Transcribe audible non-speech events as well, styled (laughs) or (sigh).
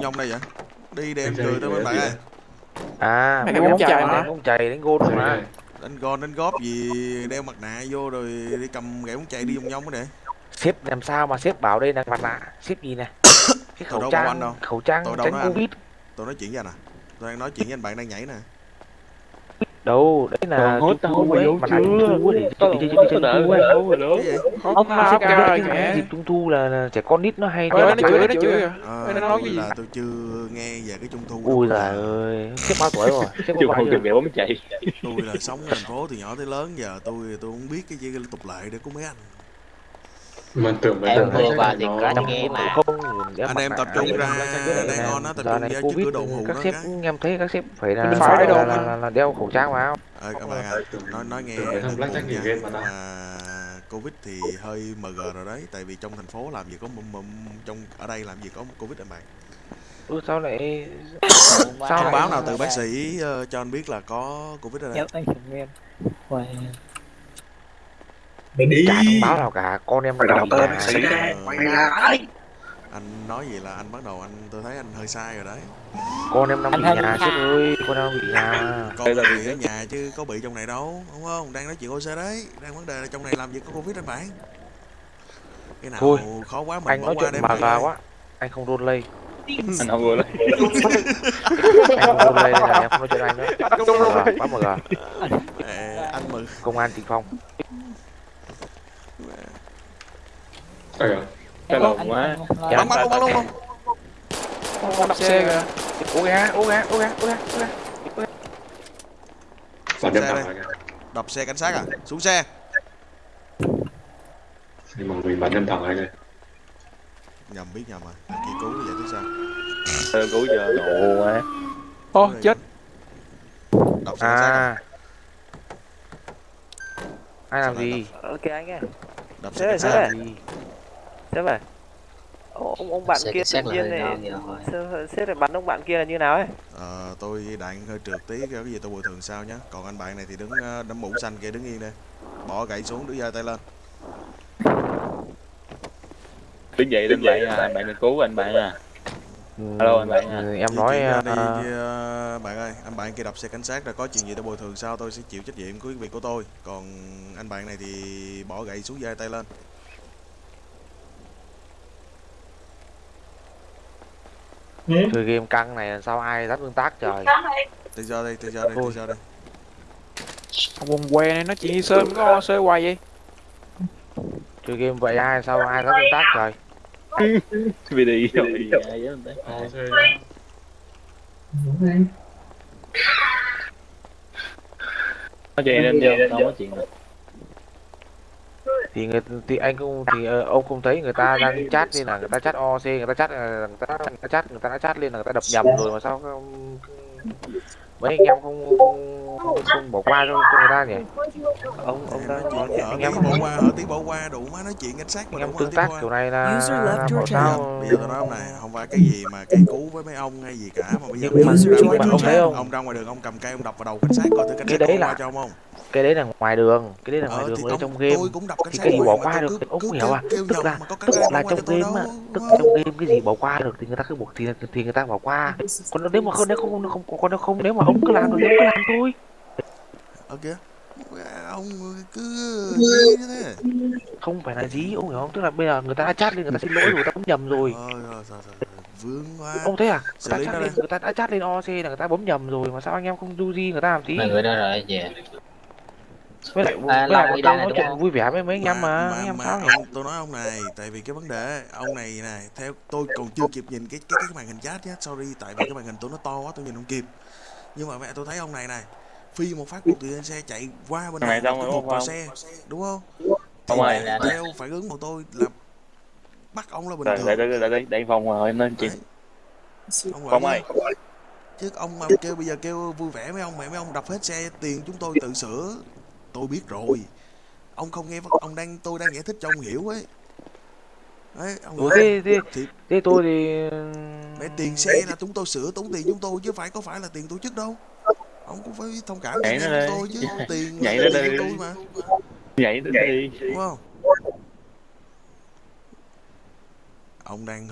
nhông đây vậy? Đi đem cười tới bên bạn ơi. À Mày bóng chày mà. bóng chày đánh gôn mà. Đánh gòn đánh góp gì đeo mặt nạ vô rồi đi cầm gậy bóng chạy đi vòng nhông cái để. Sếp làm sao mà sếp bảo đây là mặt nạ? Sếp gì nè. Cái (coughs) khẩu trang khẩu trang tránh covid. Tôi nói chuyện với anh à? Tôi đang nói chuyện với anh bạn đang nhảy nè đâu đấy là hốt trung tao thu mày ấy vô chưa? trung thu ấy để Tao thu ấy rồi gì Ông kìa. dịp trung thu là, trẻ con nít nó hay nó chửi, nó chửi đang nói gì? là tôi chưa nghe về cái trung thu ui đâu. giời ơi sếp bao tuổi rồi? Sếp Chung bao tìm mẹ bóng chạy. Tôi là sống ở thành phố từ nhỏ tới lớn giờ tôi tôi không biết cái gì cái tục lệ để của mấy anh Mình tưởng mấy Em vừa vào thì nghe một mà. Anh em tập trung ra, đang ngon á, tập trung ra trước Covid, cửa đồ các sếp em thấy các sếp phải là Mình phải đồ là, là, là, đeo khẩu trang vào. Ê, các bạn à, nói nói nghe game covid thì hơi mg rồi đấy tại vì trong thành phố làm gì có trong ở đây làm gì có covid anh bạn. Ừ, sao lại Sao báo nào từ bác sĩ ờ, cho anh biết là có covid ở đây. Nhớ anh Wow. Mày đi. Chả thông báo nào cả con em ở tên đây Ờ, Quay lại anh nói gì là anh bắt đầu anh tôi thấy anh hơi sai rồi đấy. Con em đang bị nhà tha. ơi con em bị nhà. Con đang bị ở nhà chứ có bị trong này đâu đúng không? Đang nói chuyện OC đấy đang vấn đề là trong này làm gì có covid anh bạn. Cái nào Thôi, khó quá mình anh bỏ nói qua chuyện mà gà quá anh không đôn lây Anh không vừa lên (laughs) anh không đôn lây là em không nói chuyện anh nữa. Quá mà gà anh mừng. Công an tịnh phong Ây da, Cái lòng quá. Dạ. bắn bắn luôn bắn luôn không? Ông đập xe kìa. Ô gà ô gà ô gà ô gà ô Xe đây. kìa. đập xe cảnh sát à? Xuống xe. Nhưng mà mình bắn nhân thẳng lại kìa. nhầm biết nhầm à. Thằng kia cứu vậy tức sao. Ờ, Cứu giờ. Ồ quá. Ô chết. Đập xe cảnh sát à? à ai làm gì? Ok anh ơi, đập Thế xe cảnh ơi. Ô, Ông, ông bạn Xe kia tự nhiên này, sếp lại bắn ông bạn kia là như nào ấy? Ờ, tôi đạn hơi trượt tí cái gì tôi bồi thường sau nhé còn anh bạn này thì đứng ờ, đấm mũ xanh kia đứng yên đây. Bỏ gậy xuống đưa giơ tay lên. Đứng dậy lên bạn à Bạn đừng cứu anh bạn à. Alo, anh bạn à. Ừ, em nói ra đi à, ờ, bạn ơi anh bạn kia đập xe cảnh sát rồi có chuyện gì tôi bồi thường sau tôi sẽ chịu trách nhiệm của cái việc của tôi. Còn anh bạn này thì bỏ gậy xuống giơ tay lên chơi game căng này sao ai dắt tương tác trời? Từ giờ đây từ giờ đây từ giờ đây Ông quần què này nó chỉ sơn có sơ hoài vậy? Chơi game vậy ai sao ai dắt tương tác trời? Vì đi rồi tới. Ờ, thế Nói chuyện nên nhau Đâu có chuyện đâu thì người thì anh cũng thì ờ, ông không thấy người ta đang chat lên là người ta chat OC người ta chat ờ, người ta người ta chat người ta đã chat lên là người ta đập nhầm rồi mà sao không, mấy anh em không không, không, không bỏ qua cho, cho người ta nhỉ? Ông ông đang nói chuyện anh em bỏ qua ở tí bỏ qua đủ má nói chuyện cảnh sát mà anh em tương tác bỏ qua kiểu này là, là bảo sao? bây giờ tôi nói ông này không phải cái gì mà cây cú với mấy ông hay gì cả mà bây giờ Nhưng mà- mà đường- ông thấy không? ông ra ngoài đường ông cầm cây ông đập vào đầu cảnh sát coi thử cảnh sát đấy có là- qua cho ông không cái đấy là ngoài đường cái đấy là ngoài ờ đường ở trong game. cũng thì cái gì bỏ qua được cứ- thì ông cứ không hiểu à tức là tức là trong game á tức không? trong game cái gì bỏ qua được thì người ta cứ buộc thì thì người ta bỏ qua. Còn nếu mà không nếu không không còn nếu không nếu mà ông cứ làm được thì ông cứ làm thôi. Ờ kìa. Ông cứ như thế. Không phải là gì ông hiểu không? Tức là bây giờ người ta đã chat lên người ta xin lỗi rồi người ta bấm nhầm rồi. Ờ rồi rồi rồi vướng quá. Ông thấy à? Người ta chat lên người ta đã chat lên OC là người ta bấm nhầm rồi mà sao anh em không du di người ta làm tí? Người đó rồi về với lại À, với lại bọn đi tôi đây nói chuyện không? vui vẻ với mấy anh em mà anh em nhỉ ông, tôi nói ông này tại vì cái vấn đề ông này này theo tôi còn chưa kịp nhìn cái cái cái màn hình chat nhá sorry tại vì cái màn hình tôi nó to quá tôi nhìn không kịp nhưng mà mẹ tôi thấy ông này này phi một phát một từ trên xe chạy qua bên này này một đúng vào không? xe đúng không Ông Thì ơi. theo phản ứng của tôi là bắt ông là bình thường để để để để phòng rồi em lên Đấy. ông ơi chứ ông mà kêu bây giờ kêu vui vẻ mấy ông mẹ mấy ông đập hết xe tiền chúng tôi tự sửa tôi biết rồi. Ông không nghe ông đang tôi đang giải thích cho ông hiểu ấy. Đấy ông Ủa hiểu thế thế thì thế tôi thì mẹ tiền xe là chúng tôi sửa tốn tiền chúng tôi chứ phải có phải là tiền tổ chức đâu. Ông cũng phải thông cảm cho chúng tôi chứ tiền Nhảy là tiền tôi mà. Nhảy tới đi đúng không? Ông đang